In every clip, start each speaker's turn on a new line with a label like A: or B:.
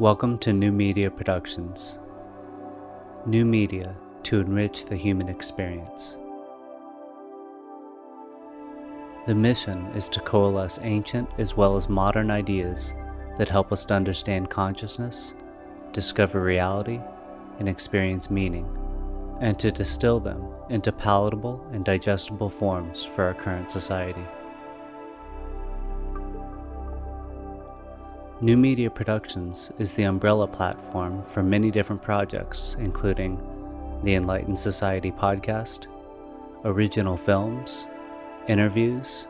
A: Welcome to New Media Productions. New media to enrich the human experience. The mission is to coalesce ancient as well as modern ideas that help us to understand consciousness, discover reality, and experience meaning, and to distill them into palatable and digestible forms for our current society. New Media Productions is the umbrella platform for many different projects, including the Enlightened Society podcast, original films, interviews,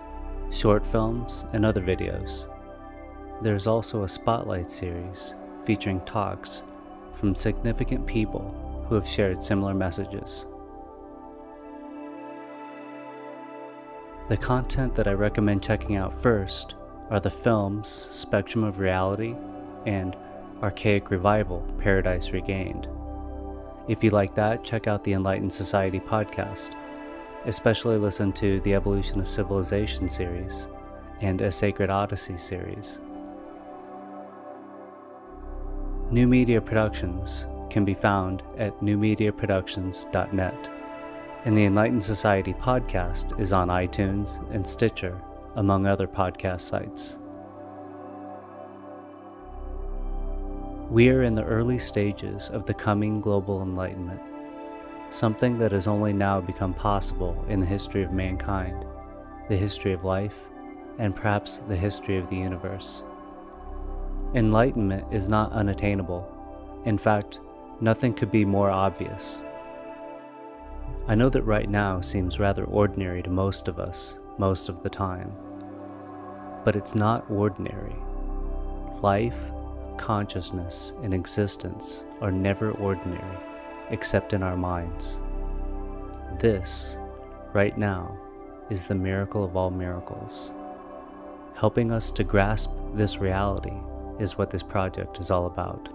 A: short films, and other videos. There's also a spotlight series featuring talks from significant people who have shared similar messages. The content that I recommend checking out first are the films Spectrum of Reality and Archaic Revival Paradise Regained. If you like that, check out the Enlightened Society podcast. Especially listen to the Evolution of Civilization series and a Sacred Odyssey series. New Media Productions can be found at newmediaproductions.net. And the Enlightened Society podcast is on iTunes and Stitcher among other podcast sites. We are in the early stages of the coming global enlightenment, something that has only now become possible in the history of mankind, the history of life, and perhaps the history of the universe. Enlightenment is not unattainable. In fact, nothing could be more obvious. I know that right now seems rather ordinary to most of us, most of the time. But it's not ordinary. Life, consciousness, and existence are never ordinary, except in our minds. This, right now, is the miracle of all miracles. Helping us to grasp this reality is what this project is all about.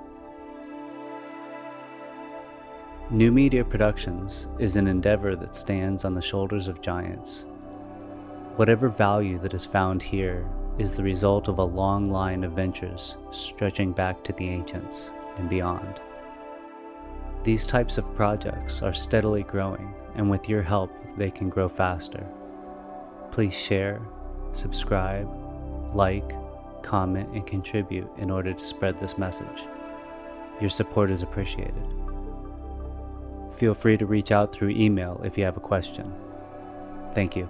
A: New Media Productions is an endeavor that stands on the shoulders of giants. Whatever value that is found here is the result of a long line of ventures stretching back to the ancients and beyond. These types of projects are steadily growing, and with your help, they can grow faster. Please share, subscribe, like, comment, and contribute in order to spread this message. Your support is appreciated. Feel free to reach out through email if you have a question. Thank you.